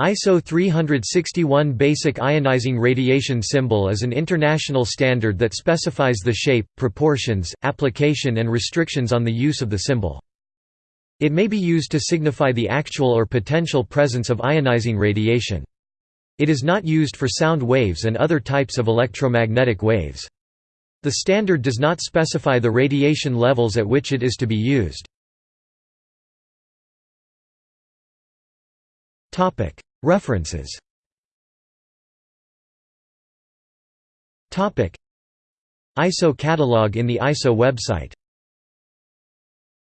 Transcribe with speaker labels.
Speaker 1: ISO 361 Basic Ionizing Radiation Symbol is an international standard that specifies the shape, proportions, application and restrictions on the use of the symbol. It may be used to signify the actual or potential presence of ionizing radiation. It is not used for sound waves and other types of electromagnetic waves. The standard does not specify the radiation levels at which it is to be used. References. ISO catalog in the ISO website